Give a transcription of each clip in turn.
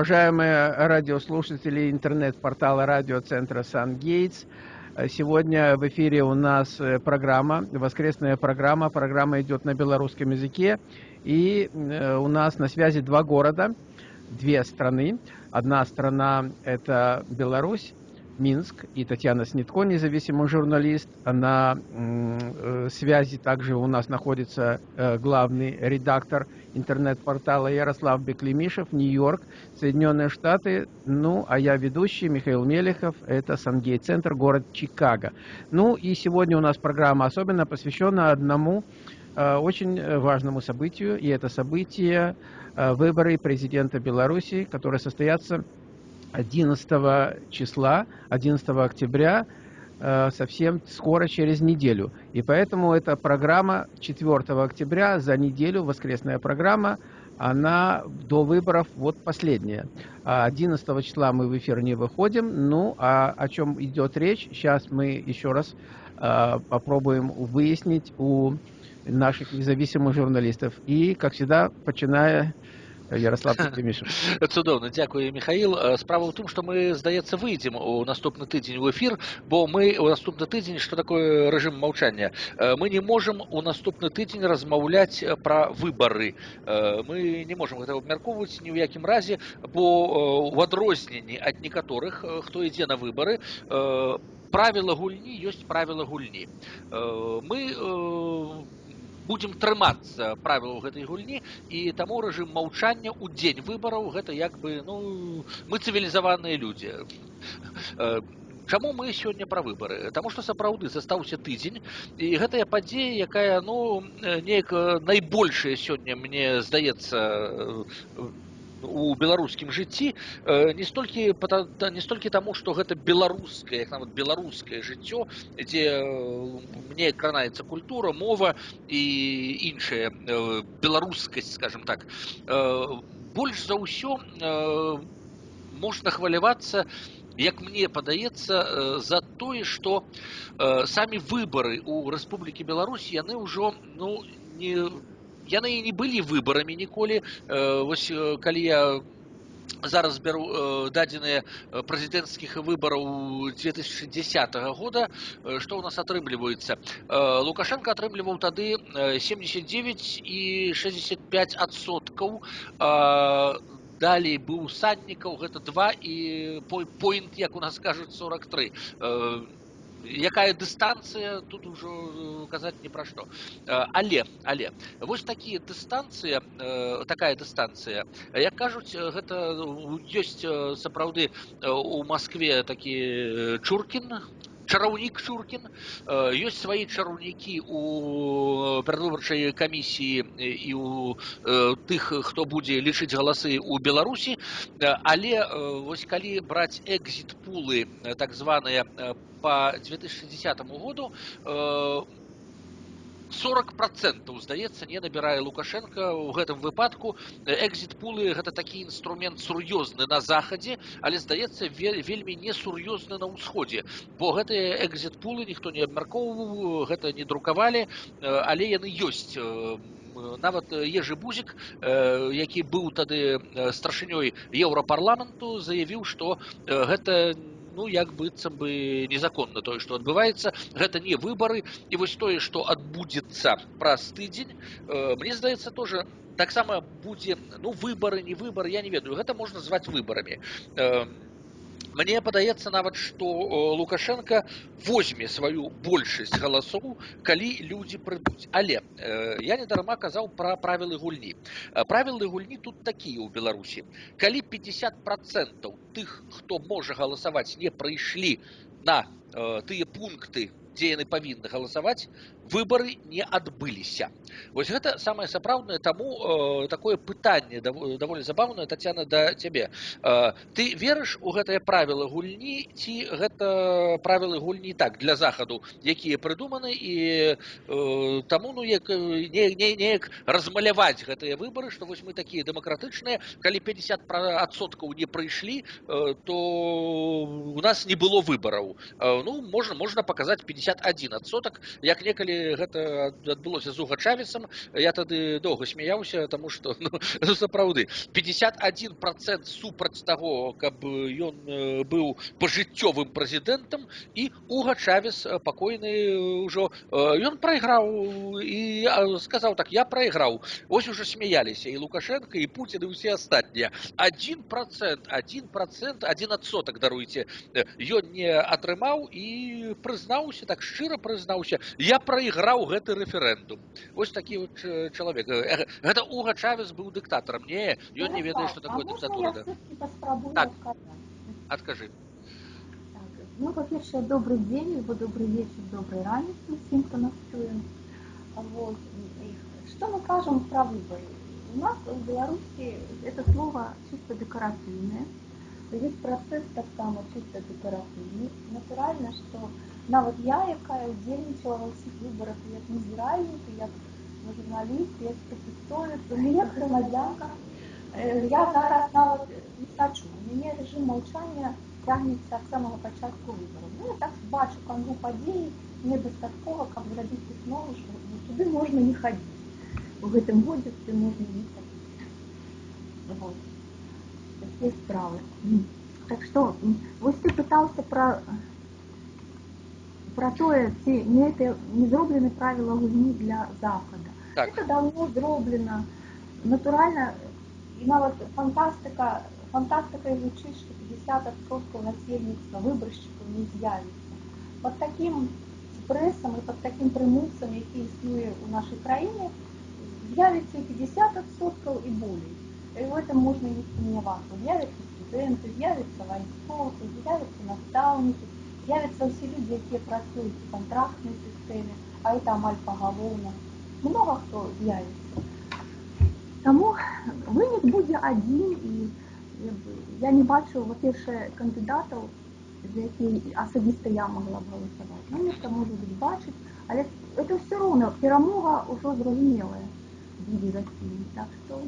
уважаемые радиослушатели интернет-портала радиоцентра «Сан-Гейтс». Сегодня в эфире у нас э, программа, воскресная программа. Программа идет на белорусском языке. И э, у нас на связи два города, две страны. Одна страна – это Беларусь, Минск, и Татьяна Снитко, независимый журналист. На э, связи также у нас находится э, главный редактор интернет-портала Ярослав Беклемишев, Нью-Йорк, Соединенные Штаты. Ну, а я ведущий Михаил Мелехов, это Сангей-центр, город Чикаго. Ну, и сегодня у нас программа особенно посвящена одному э, очень важному событию, и это событие выборы президента Беларуси, которые состоятся 11 числа, 11 октября, э, совсем скоро, через неделю. И поэтому эта программа 4 октября, за неделю, воскресная программа, она до выборов вот последняя. 11 числа мы в эфир не выходим. Ну, а о чем идет речь, сейчас мы еще раз э, попробуем выяснить у наших независимых журналистов. И, как всегда, начиная Ярослав Петремішин. Цудоўна дзякую Михаил справа ў тым што мы здаецца выйдзем у наступны тыдзень у эфир бо мы у наступны тыдзень что такое режим молчания мы не можем у наступны тыдзень размаўляць пра выбары мы не можем гэта абмяркоўваць ні ў якім разе бо у адрозненні ад некаторых хто ідзе на выбары правила гульні ёсць правила гульні мы будем трымацца правілаў гэтай гульні і таму рэжым маўчання ў дзень выбараў гэта як бы ну мы цывілізаваныя людзі Чаму мы сёння пра выбары Таму што сапраўды застаўся тыдзень і гэтая падзея якая ну неяк найбольшая сёння мне здаецца у беларускім жыцці э, не столькі не столькі таму што гэта беларускае як нават беларускае жыццё дзе э, мне кранаецца культура мова і іншая э, беларускасць скажем так больш за ўсё можна хвалявацца як мне падаецца за тое што самі выбары у рэспублікі беларусь яны ўжо ну не яны і не былі выбарамі ніколі вось калі я зараз бяру дадзеныя прэзідэнцкіх выбараў 2010 года што ў нас атрымліваецца лукашенко атрымліваў тады 79 і 65 адсоткаў далей быў саднікаў гэта два і поінт як у нас кажуць 43 якая дыстанцыя тут ужо казаць не пра што але але вось такія дыстанцыя такая дыстанцыя як кажуць гэта ёсць сапраўды у москве такі чуркін чараўнік Шуркін ёсць свае чараўнікі у перадвыбарчай камісіі і у тых хто будзе лічыць галасы ў беларусі але вось калі браць экзіт пулы так званыя по 2010 году 40 процентаў здаецца не набірае лукашенко. Ў гэтым выпадку экзіт пулы гэта такі інструмент сур'ёзны на захадзе але здаецца вельмі несур'ёзны на ўсходзе бо гэтыя экзіт пулы ніхто не абмяркоўваў гэта не друкавалі але яны ёсць. Нават ежы бузік які быў тады старшынёй еўрапарламенту заявіў што гэта не ну як быццам бы незаконна тое што адбываецца гэта не выбары і вось тое што адбудзецца праз тыдзень мне здаецца тоже таксама будзе ну выбары не выбары я не ведаю. Гэта можна зваць выбарамі Мне падаецца нават што лукашенко возьме сваю большасць галасоў калі людзі прыйдуць але э, я недарма казаў пра правілы гульні правілы гульні тут такія ў беларусі калі 50 процентаў тых хто можа галасаваць не прыйшлі на э, тыя пункты дзе яны павінны галасаваць выборы не адбыліся вось гэта самае сапраўднае таму э, такое пытанне даволі забаўнае татяна да цябе э, ты верыш у гэтае правіла гульні ці гэта правілы гульні так для захаду якія прыдуманы і э, таму ну як неяк не, не, размаляваць гэтыя выборы што вось мы такія дэмакратычныя калі 50 адсоткаў не прыйшлі э, то у нас не было выбараў э, ну можна можна паказаць 51 адсотак як некалі калі гэта адбылося з уга чавесам я тады доўга смяяўся тому что ну, сапраўды 51 процент супраць таго каб ён быў пажыццёвым прэзідэнтам і уга чавес пакойны ўжо ён прайграў і сказаў так я прайграў ось уже смяяліся і лукашенко і путин і усе астатнія один процент один процент один адсотак даруйце ён не атрымаў і прызнаўся так шчыра прызнаўся я прайграў гэты рэферэндум. Вось такі вот чалавек. Гэта уга чавес быў дыктатарам не ён не ведае что такое дыктатура да? так. так, ну по-першае добрый день либо добрый вечер добрый ранец всем кто нас чуе вот. что мы кажем про выборы? У нас в беларуси это слово чисто декоративное весь працэс таксама чыста дэкаратыўны натуральна што нават я якая ўдзельнічала ва ўсіх выбарах як назіральнік як журналіст як прафесовец у мяне грамадзянка я зараз нават не сачу у мяне рэжым маўчання цягнецца ад самага пачатку выбараў ну, я так бачу канву падзеі мне дастаткова каб зрабіць выснову што ну, туды можна не хадзіць у гэтым годзе ты можна не хадзіць вот такие справы. Так что, вот ты пытался про про тое, ці не это не зроблены правила гульні для Запада. Так. Это давно зроблено. Натурально, и нават фантастика, фантастика гучыць, что 50% насельніцтва выбаршчыкаў не з'явіцца. Под таким прессом и под таким прымусам, які існуе у нашай краіне, з'явіцца 50% и более. И в этом можно не сомневаться. З'явятся студенты, з'явятся вайсковцы, з'явятся наставники, з'явятся все люди, которые працуют в контрактной системе, а это амаль поголовно. Много кто з'явится. Тому вынік будзе адзін і я не бачу во-першае кандыдатаў за які асабіста я могла б галасаваць ну нехта можа быць бачыць але это все роўна перамога ўжо зразумелая будзе России так что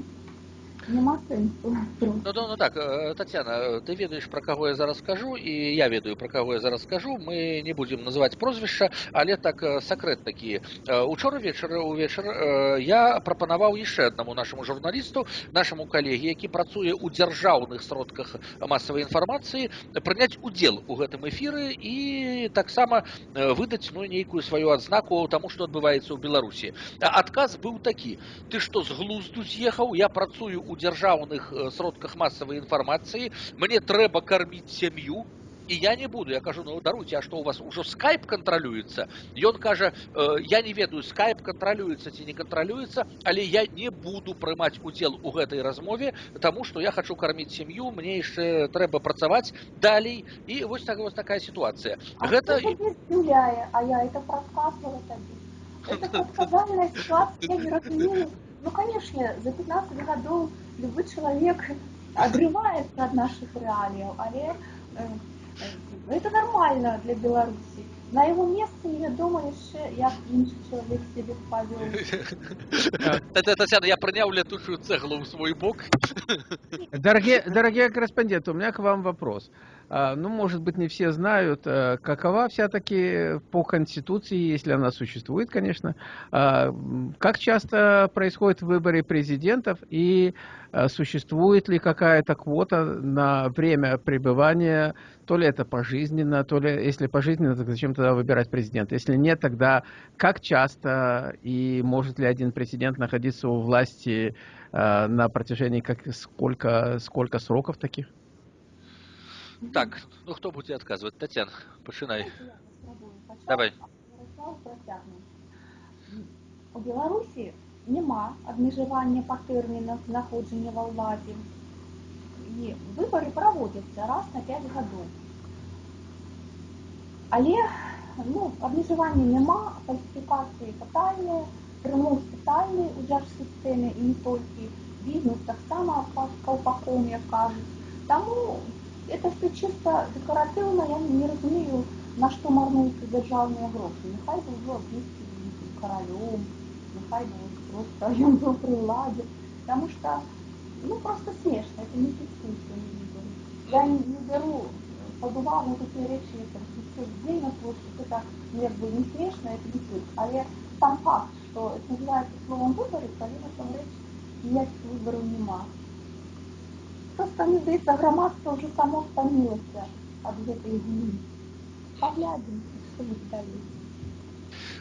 Нема сэнсу. Ну, ну, ну так, э, Татьяна, ты ведаеш пра каго я зараз скажу і я ведаю пра каго я зараз скажу. Мы не будзем называць прозвішча, але так э, сакрэт такі. Э, учора вечар увечар я прапанаваў яшчэ аднаму нашаму журналісту, нашаму калегі, які працуе ў дзяржаўных сродках масавай інфармацыі, прыняць удзел у гэтым эфіры і таксама выдаць ну, нейкую сваю адзнаку таму, што адбываецца ў Беларусі. Адказ быў такі: ты што з глузду з'ехаў, я працую у у дзяржаўных э, сродках масавай інфармацыі мне трэба карміць сям'ю і я не буду я кажу ну даруйте а что у вас ужо скайп кантралюецца ён кажа э, я не ведаю скайп кантралюецца ці не кантралюецца але я не буду прымаць удзел у гэтай размове тому что я хочу карміць сям'ю мне яшчэ трэба працаваць далей і вось так вось такая ситуация а гэта гуляе а я это Ну, конечно, за 15 годов любой человек отрывается от наших реалий, але э, э, это нормально для Беларуси. На его месце я думаю, яшчэ як іншы чалавек себе павёў. Татьяна, я прыняў летучую цеглу в свой бок. Дорогие, дорогие корреспонденты, у меня к вам вопрос. А, ну, может быть, не все знают, э, какова все-таки по Конституции, если она существует, конечно, а, как часто происходит выборы президентов и а, существует ли какая-то квота на время пребывания, то ли это пожизненно, то ли, если пожизненно, то зачем тогда выбирать президента? Если нет, тогда как часто и может ли один президент находиться у власти на протяжении как, сколько, сколько сроков таких? Так, ну хто будзе адказваць Тацян пачынай давай у Беларусі няма абмежавання па тэрмінах знаходжання ва ўладзе і выбары праводзяцца раз на 5 гадоў але ну абмежавання няма фальсіфікацыі тотальныя прымус тотальны у дзяржсістэме і не толькі бізнес таксама каўпаком як кажуць таму это все чисто декоративно, я не разумею, на что марнуються державні гроші. Нехай би вже обіцяли королем, нехай би просто він був при владі. Потому что, ну, просто смешно, это не фиксуется, не Я не, не беру под увагу такие речи, это все день вот это ну, як бы не смешно, это не суть, але сам факт, что это называется словом выборы, коли насамрэч ніяких выбораў нема. Просто мне здаецца, грамадства уже само стамілася ад гэтай гні. Паглядзім, што будзе далей.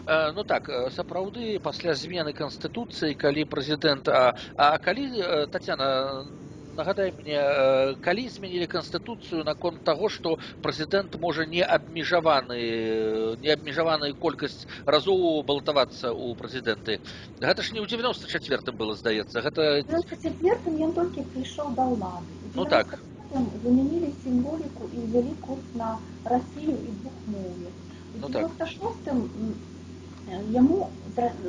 Э, ну так э, сапраўды пасля змены канстытуцыі калі прэзідэнт а, а калі э, татяна нагадай мне калі змянілі канстытуцыю наконт таго што прэзідэнт можа не абмежаваны не абмежаваную колькасць разоў балтавацца ў прэзідэнты гэта ж не ў 94 было здаецца гэта ён толькі прыйшоў да ўлады ну так замянілі сімволіку і ўзялі курс на Расію і двухмоўе ну, так. яму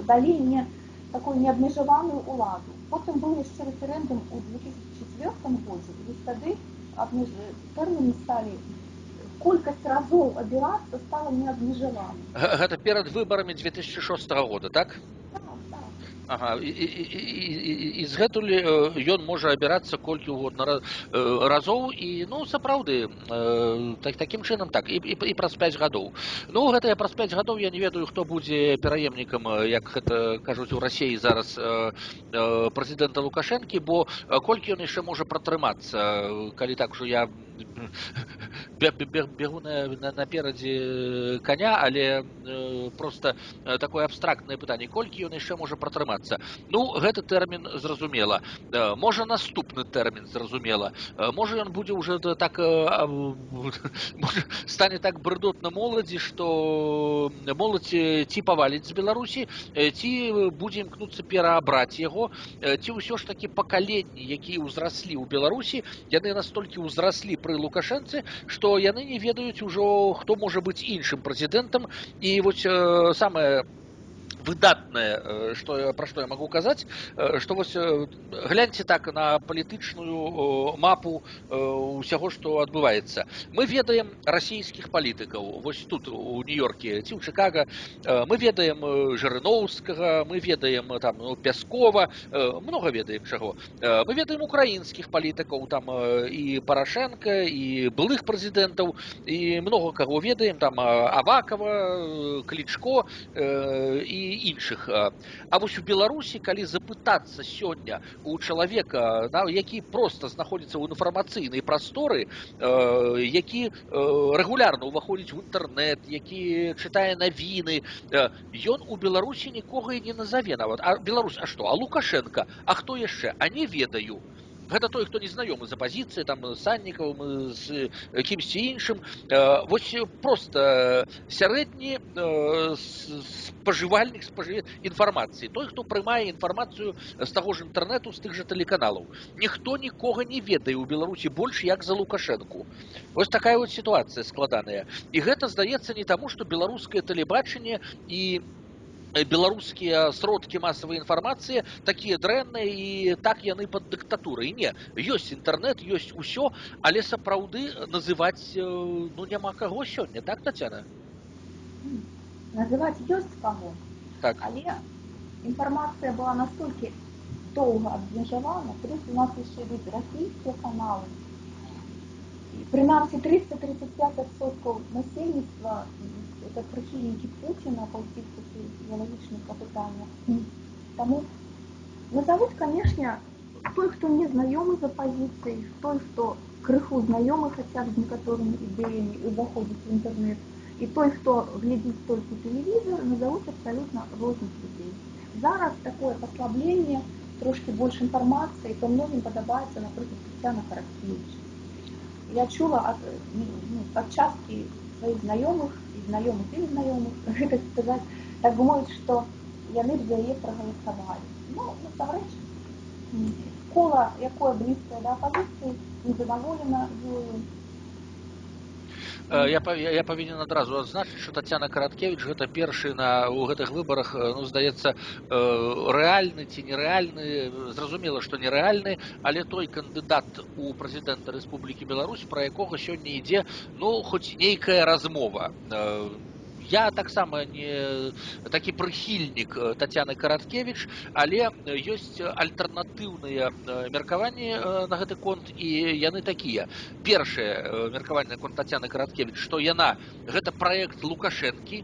далі не такую неабмежаваную ўладу потым быў яшчэ рэферэндум у 2004 годзе і тады тэрміны сталі колькасць разоў абірацца стала неабмежавана гэта перад выбарамі 2006 года так Ага, і, і, і, і з гэтулі ён можа абірацца колькі угодна разоў і ну сапраўды так такім чынам так і, і, і праз 5 гадоў ну гэта я праз 5 гадоў я не ведаю хто будзе пераемнікам як гэта кажуць у рассіі зараз прэзідэнта лукашэнкі бо колькі ён яшчэ можа пратрымацца калі так ужо я бегу на, на, наперадзе коня але э, просто такое абстрактнае пытанне колькі ён яшчэ можа пратрымацца ну гэты тэрмін зразумела э, можа наступны тэрмін зразумела э, можа ён будзе уже так э, стане так брыдотна моладзі что моладзь ці паваліць з беларусі ці будзе імкнуцца пераабраць яго ці ўсё ж таки пакаленні якія ўзраслі ў беларусі яны настолькі ўзраслі пры лукашэнцы што яны не ведаюць ужо хто можа быць іншым прэзідэнтам і вось э, самае выдатнае что э, пра што я магу казаць што э, вось э, гляньце так на палітычную мапу усяго што адбываецца мы ведаем расійскіх палітыкаў вось тут у нью-йорке ці ў чыкага мы ведаем жырыноўскага мы ведаем там ну, пяскова много ведаем чаго мы ведаем украінскіх палітыкаў там і парашенко і былых прэзідэнтаў і много каго ведаем там авакова клічко і іншых А вось у беларусі калі запытацца сёння у чалавека на які просто знаходзіцца ў інфармацыйнай прасторы які рэгулярна ўваходзіць в інтэрнэт які чытае навіны ён у беларусі нікога і не назаве нават а беларусь а што а лукашенко а хто яшчэ а не ведаю гэта той хто не знаёмы з апазіцыі там саннікаў з кімсьці іншым вось просто сярэдні спажывальнік спажыве інфармацыі той хто прымае інфармацыю з таго ж інтэрнэту з тых жа тэлеканалаў ніхто нікога не ведае ў беларусі больш як за лукашэнку вось такая вот сітуацыя складаная і гэта здаецца не таму што беларускае тэлебачанне і беларускія сродкі масавай інфармацыі такія дрэнныя і так яны пад дыктатурай не ёсць інтэрнэт ёсць усё. Але сапраўды называць ну няма каго сёння так татяна называць ёсць каго. Так. Але інфармацыя была настолькі доўга абмежавана плюс у нас яшчэ ведь расійскія каналы прынамсі 335 адсоткаў насельніцтва это прихильники Путина по каких-то идеологичных попытаниях. Тому назовут, конечно, той, кто не знакомый з опозицией, той, хто крыху знайомы хотя б з некаторымі ідэямі і ўваходзіць в інтэрнэт, і той, хто глядзіць толькі тэлевізор, назовуць абсалютна розных людзей. Зараз такое паслабленне, трошки больше інфармацыі, то многім падабаецца, напрыклад, Тетяна Каракевич. Я чула ад, ну, ад часткі сваіх знаёмых знаёмых і знаёмых гэта сказаць так бы мовіць што яны б за яе прагаласавалі ну насамрэч кола якое блізкае да апазіцыі незадаволена ёю Э, я я павінен адразу адзначыць что татяна караткевич гэта першы на у гэтых выбарах э, ну здаецца э, рэальны ці нерэальны зразумела што нерэальны але той кандыдат у прэзідэнта Рэспублікі Беларусь пра якога сёння ідзе ну хоць нейкая размова я таксама не такі прыхільнік татяны караткевич але ёсць альтэрнатыўныя меркаванні на гэты конт і яны такія першае меркаванне конт татяны караткевич што яна гэта праект лукашэнкі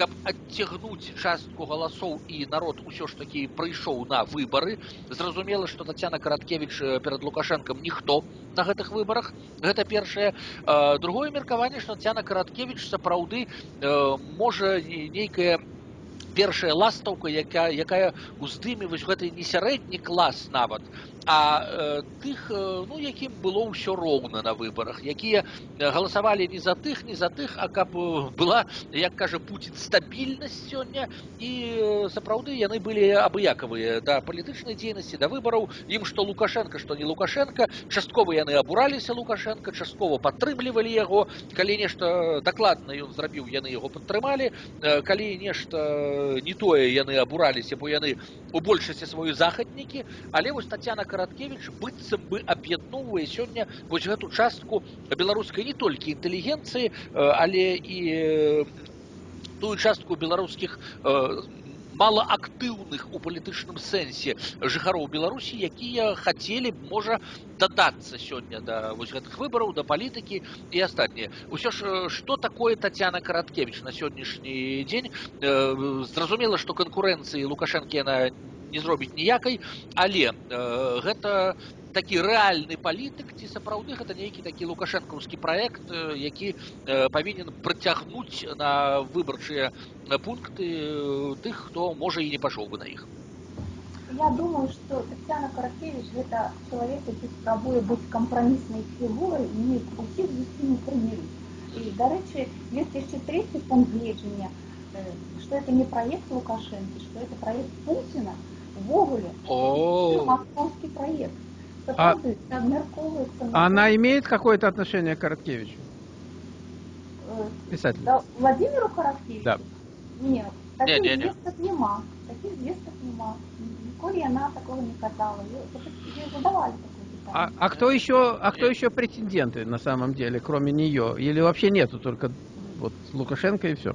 каб адцягнуць частку галасоў і народ усё ж такі прыйшоў на выбары зразумела што татяна караткевич перад лукашэнкам ніхто на гэтых выбарах гэта першае другое меркаванне што татяна караткевич сапраўды можа нейкая першая ластаўка якая якая уздыме вось гэты не сярэдні клас нават а э, тых ну якім было ўсё роўна на выбарах якія галасавалі не за тых не за тых а каб была як кажа пуін стабільнасць сёння і сапраўды яны былі абыякавыя да палітычнай дзейнасці да выбараў ім што лукашенко што не лукашенко часткова яны абураліся лукашенко часткова падтрымлівалі яго калі нешта дакладна ён зрабіў яны яго падтрымалі калі нешта не тое яны абураліся бо яны у большасці сваю захаднікі але вось татяна караткевич быццам бы аб'ядноўвае сёння вось гэту частку беларускай не толькі інтэлігенцыі але і тую частку беларускіх малаактыўных у палітычным сэнсе жыхароў беларусі якія хацелі б можа дадацца сёння да вось гэтых выбараў да палітыкі і астатніе ўсё ж што такое татяна караткевич на сённяшні дзень зразумела што канкурэнцыі лукашэнкі яна не зробіць ніякай але гэта такі рэальны палітык ці сапраўды гэта нейкі такі лукашэнкаўскі праект які павінен працягнуць на выбарчыя пункты тых хто можа і не пашоў бы на іх Я думаю, что Татьяна Каракевич – это человек, который спробует быть компромиссной фигурой и не усіх з усіми примирить. И, до речи, есть еще третий пункт гледжання, что это не проект Лукашенко, что это проект Путина, вовремя. Московский проект. А, она имеет какое-то отношение к Короткевичу? Э, Писатель. Да, Владимиру Короткевичу? Да. Нет, таких не, не, не. нема. Таких звесток нема. Ніколи она такого не казала. Ей задавали такое а, а кто еще, а кто еще претенденты на самом деле, кроме нее? Или вообще нету, только вот Лукашенко и все?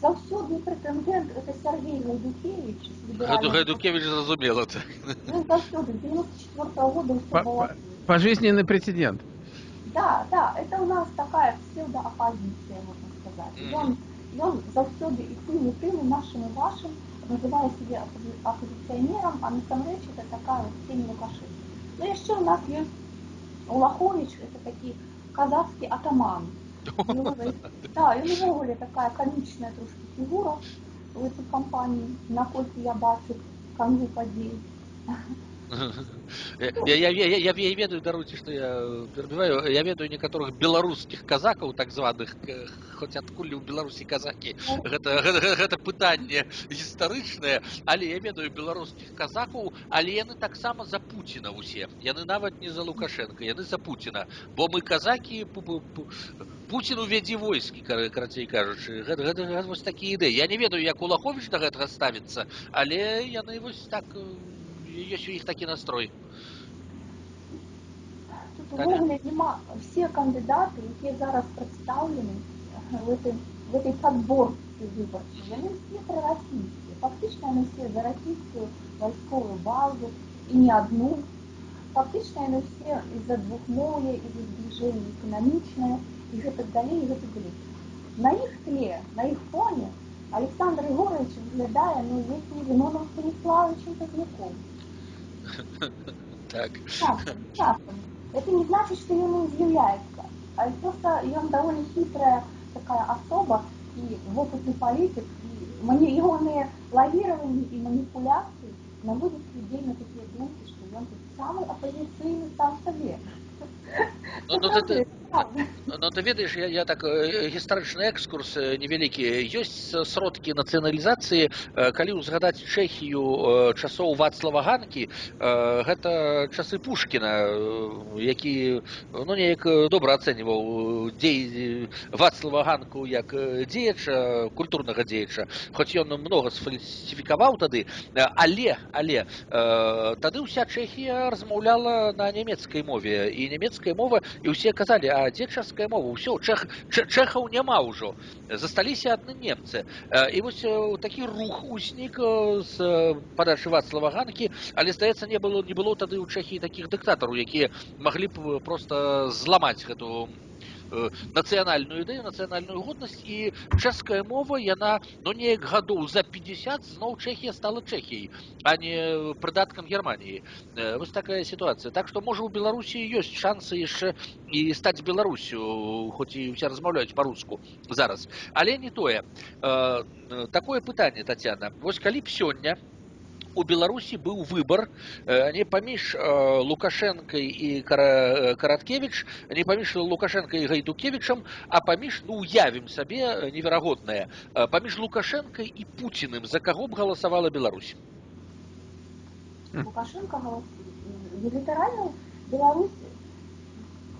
Завсёдный претендент, это Сергей Гайдукевич. Гайду, Гайдукевич зразумел это. Ну, завсёды, 94 -го года по, было... Пожизненный претендент. Да, да, это у нас такая псевдооппозиция, можно сказать. Mm -hmm. И он, и он завсёды и тым, и тым, и нашим, и вашим, называя себя оппозиционером, а на самом деле это такая вот тень Лукашенко. Ну, еще у нас есть Улахович, это такие казахский атаман. Да, і увогуле такая комічная трошки фігура в этой компании, наколькі я бачу канву падзей. Я, я, я, я, я ведаю, даруйте, что я перебиваю, я ведаю некоторых белорусских казаков, так званых, хоть адкуль у Беларусі казаки, гэта, гэта, гэта пытанне гістарычнае, але я ведаю беларускіх казакаў, але яны таксама за Пуціна ўсе. Яны нават не за Лукашенко, яны за Пуціна, бо мы казакі Пуціну вядзе войскі, карацей кажучы, гэта, гэта, гэта вось такія ідэі. Я не ведаю, як Улахович да гэтага ставіцца, але яны вось так есть у них такі настрой Тут увогуле нема все кандидаты, які зараз представлены в этой, в этой подборке выборчей, яны все прорасійскія. Фактично яны все за расійскую вайсковую базу і не одну. Фактично яны все из-за двухмоўя, из-за зближэння эканамічнае і гэтак далей, і гэтак далей. На іх тле, на іх фоне Александр Егорович выглядае ну, неким Зиноном Станиславовичем Поздняком. Так. Часто, часто. Это не значит, что ему изъявляется. А просто он довольно хитрая такая особа и опытный политик, и мани... его лавирование и манипуляции наводят людей на такие думки, что он самый оппозиционный сам себе. Ну, ну, ты, ну, ты ведаеш я, я так гістарычны экскурс невялікі ёсць сродкі нацыяналізацыі калі ўзгадаць чэхію часоў вацлава ганкі гэта часы пушкіна які ну неяк добра ацэньваў дзей вацлава ганку як дзеяча культурнага дзеяча хоць ён многа сфальсіфікаваў тады але але тады ўся чэхія размаўляла на нямецкай мове і нямецкая мова і ўсе казалі а дзе чэшская мова ўсё чэх чэхаў няма ўжо засталіся адны немцы. І вось такі рух узнік з падачы вацлава ганкі але здаецца не было не было тады ў чэхі такіх дыктатараў якія маглі б просто зламаць гэту Э, нацыянальную ідэю нацыянальную годнасць і чэшская мова яна ну неяк гадоў за 50 зноў чэхія стала чэхіяй а не прыдаткам германії э, вось такая сітуацыя так што можа у беларусі ёсць шансы яшчэ і стаць беларусю хоць і ўсе размаўляюць па-руску зараз але не тое э, такое пытанне татяна вось калі б сёння у Беларусі быў выбар э, не паміж э, лукашэнкай і караткевич не паміж лукашэнкай і гайдукевичам а паміж ну уявім сабе э, неверагоднае паміж лукашэнкай і пуціным за каго б галасавала Беларусь лукашенко літаральна Беларусь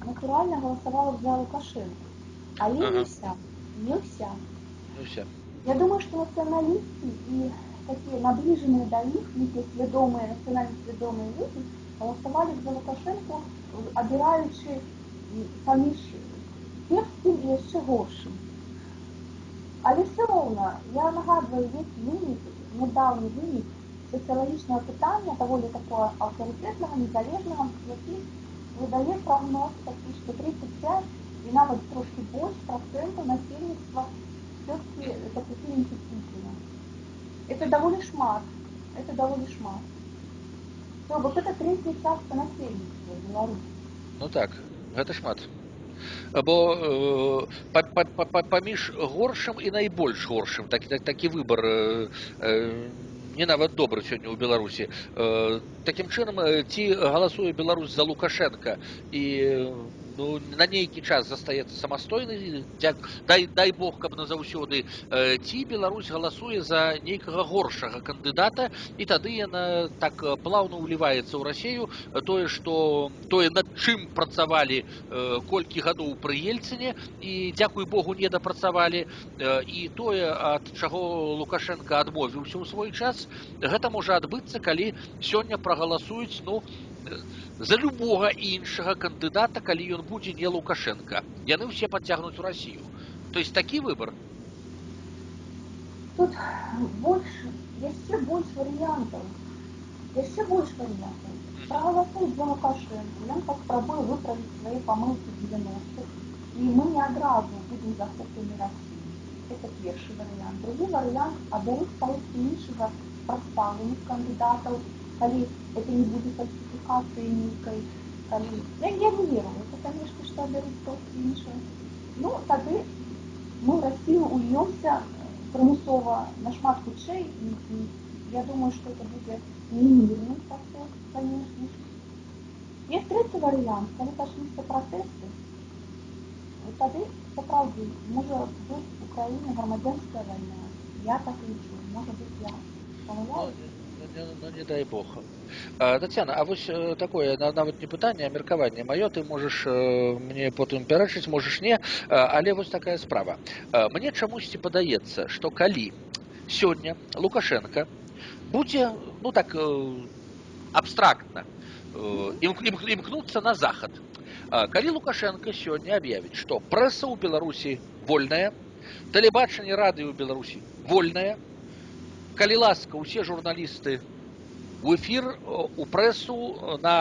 натуральна галасавала за лукашенко але ага. не вся не вся не вся я думаю что нацыяналісты і такие наближенные до них, некие свідомые, национально свідомые люди, голосовали за Лукашенко, обираючи поміж кепським і ще горшим. Але все одно, я нагадую, є виник, недавній виник соціологічного питання, доволі такого авторитетного, незалежного, який видає прогноз такий, що 35 і навіть трошки більше процентів насельництва все-таки за прихильники Путіна. Это довольно шмат. Это довольно шмат. То вот это третья частка насельніцтва Беларуси. Ну так, гэта шмат. Бо э, па, па, па, паміж горшым і найбольш горшым такі так, такі выбар э, э, не нават добры сёння ў Беларусі. Э, такім чынам ці галасуе Беларусь за Лукашенко і ну, на нейкі час застаецца самастойны дзяк дай дай бог каб назаўсёды э, ці Беларусь галасуе за нейкага горшага кандыдата і тады яна так плаўна ўліваецца ў рассею тое што тое над чым працавалі э, колькі гадоў пры ельцыне і дзякуй богу не дапрацавалі э, і тое ад чаго лукашенко адмовіўся ў свой час гэта можа адбыцца калі сёння прагаласуюць ну за любого іншага кандыдата калі ён будзе не лукашенко яны ўсе подцягнуць у россию то есть такі выбор тут больше яшчэ больш варыянтаў яшчэ больш варыянтаў проголосуюць за лукашенко ён паспрабуе выправіць свае памылки 90 і мы не адразу будем захоплены россии это першы варыянт другі варыянт абяруць палкі іншага прадстаўленых кандыдатаў калі это не будет фальсификации некой, калі... Я, я не верю, это, конечно, что берут просто іншое. Ну, тады мы в Россию ульемся примусово на шмат хутчэй, и, и я думаю, что это будет не мирный процесс, конечно. Есть третий вариант, калі пачнуцца протесты, тады сапраўды можа быць Украіне грамадзянская вайна. Я так лічу, можа быць я. Памыляюсь? ну, ну не дай бог а, Татьяна а вось такое нават не пытанне а меркаванне маё ты можаш мне потым пярэчыць можаш не але вось такая справа мне чамусьці падаецца што калі сёння лукашенко будзе ну так абстрактна імкнуцца на захад калі лукашенко сёння аб'явіць што прэса ў беларусі вольная тэлебачанне радыё ў беларусі вольная калі ласка усе журналісты у эфір у прэсу на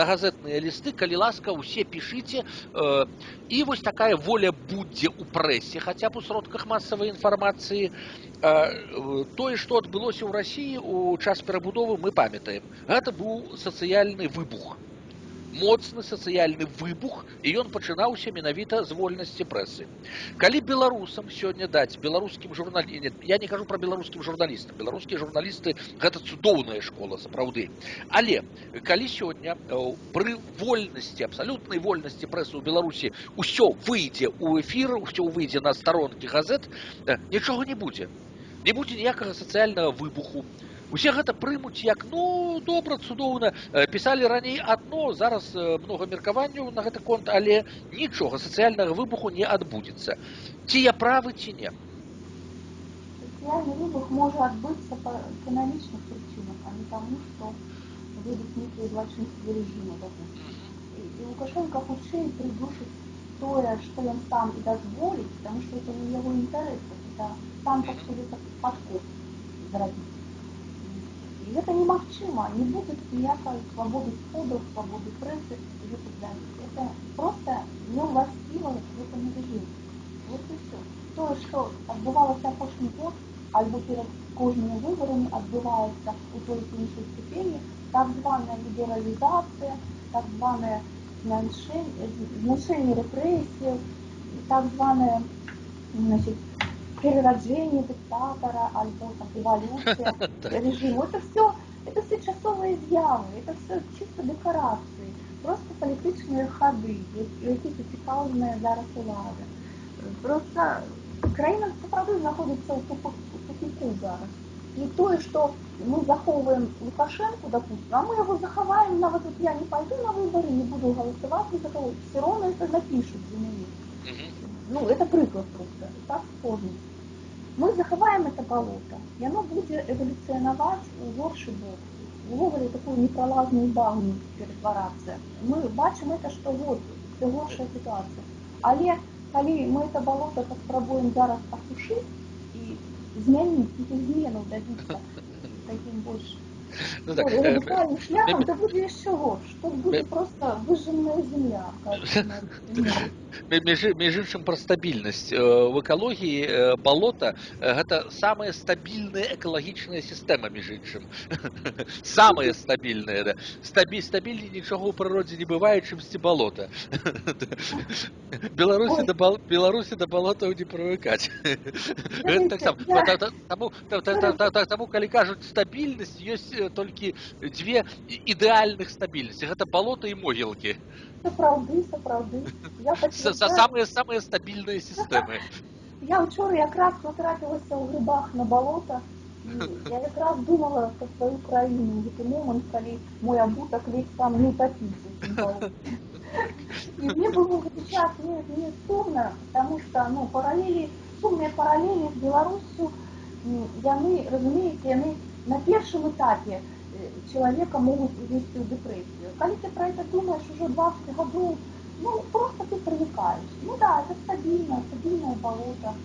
на газетныя лісты калі ласка усе пішыце э, і вось такая воля будзе ў прэсе хаця б у сродках масавай інфармацыі э, тое што адбылося ў рассіі у час перабудовы мы памятаем гэта быў сацыяльны выбух моцны сацыяльны выбух і ён пачынаўся менавіта з вольнасці прэсы калі беларусам сёння даць беларускім журналі я не кажу про беларускім журналістам беларускія журналісты гэта цудоўная школа сапраўды але калі сёння пры вольнасці абсалютнай вольнасці прэсы ў беларусі ўсё выйдзе ў эфір ўсё выйдзе на старонкі газет нічога не будзе не будзе ніякага сацыяльнага выбуху усе гэта прымуць як ну добра цудоўна пісалі раней адно зараз много меркаванняў на гэты конт але нічога сацыяльнага выбуху не адбудзецца ці я правы ці не выбух можа адбыцца па эканамічных прычынах а не таму што будуць нейкія злачынствы рэжыма і Лукашенко хутчэй придушить тое, што ён сам і дазволіць, потому что это не яго інтарэсы, это сам так себе падкоп зрабіць. І гэта немагчыма, не будет ніякай свабоды сходаў, свабоды прэсы і гэтак далее. Это просто неуласціва гэтаму режиму. Вот і все. Тое, што адбывалася апошні год, альбо перед кожнымі выбарамі адбываецца у той ці іншай ступені так званая лібералізацыя, так званая зменшение репрессий, так званое значит, перерождение диктатора, альбо там, эволюция режима. Это все, это все часовые з'яви, это все чисто декорации, просто політичні ходи, які зацікавлені зараз улада. Просто країна справді знаходиться у тупику зараз. І тое, што мы захоўваем Лукашенко, допустим, а мы его заховаем, нават вот я не пойду на выборы, не буду голосовать за кого, все равно это напишут за меня. Ну, это прыклад просто, так сложно. Мы заховаем это болото, и оно будет эволюционовать у горший бок. Увогуле такую непролазную багну перетвараться. Мы бачим это, что вот, это горшая ситуация. Але, коли мы это болото попробуем зараз осушить, и змяніць іх зменаў дабіцца таким больш ну, так, радикальным шляхом, то будет еще горше. Тут будет просто выжженная земля. Меж, меж іншым пра стабільнасць в экалогіі балота гэта самая стабільная экалагічная сістэма між іншым самая стабільная да. стабіль стабільней нічога ў прыродзе не бывае чымсьці балота беларусі да бал, беларусі да балотаў не прывыкаць таму калі кажуць стабільнасць ёсць толькі дзве ідэальных стабільнасці гэта балота і могілкі сапраўды сапраўды самыя самыя стабільныя сістэмы я учора якраз потрапілася ў грыбах на балота я якраз думала про сваю краіну гэты момант калі мой абутак ледь там не утопіцца и мне было сейчас не, не стыдно, потому что ну, параллели, сумные параллели с Беларусью, яны, разумеете, яны на первом этапе человека могут ввести в депрессию. Когда ты про это думаешь уже 20 годов, ну, просто ты привыкаешь. Ну да, это стабильно, стабильное болото.